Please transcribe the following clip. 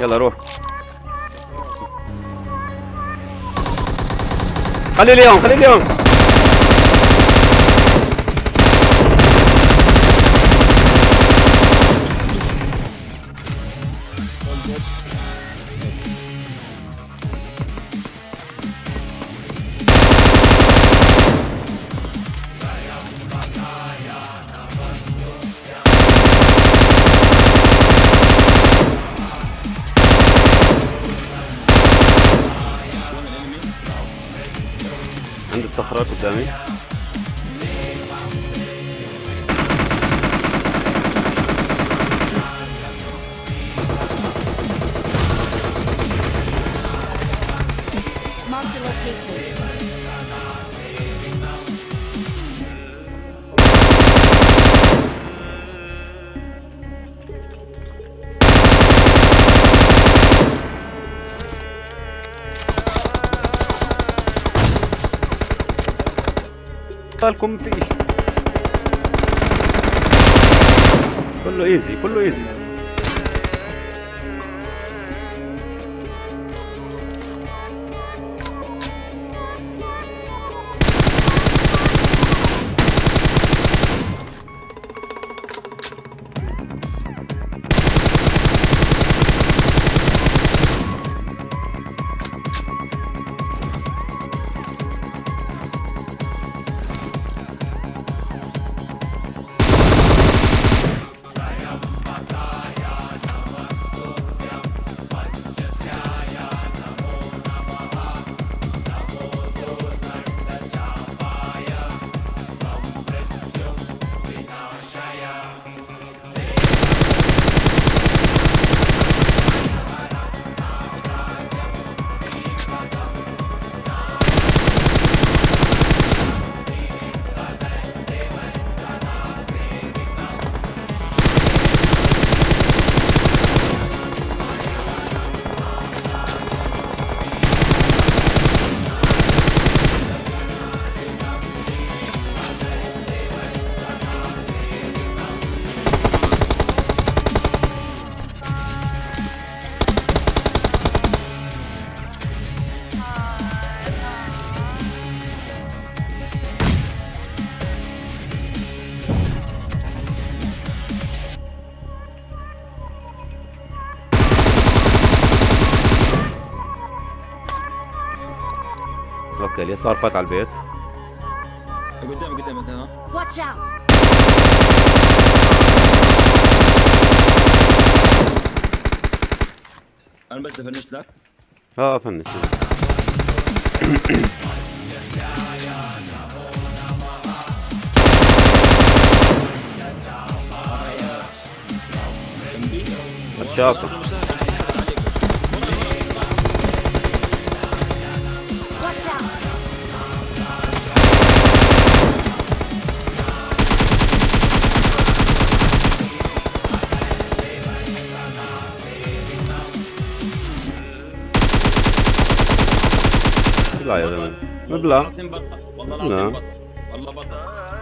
Melhorou. Cadê o leão? Cadê o leão? الصخرة قدامي Marked a location. بالكم في كله ايزي كله ايزي أوكي اليسار فات على البيت. قدام قدام انت ها Watch out! أنا بس فنشت لك. آه فنش الشاطر لا يا زلمه مبلغ العظيم بطل والله نعم. العظيم بطل والله بطل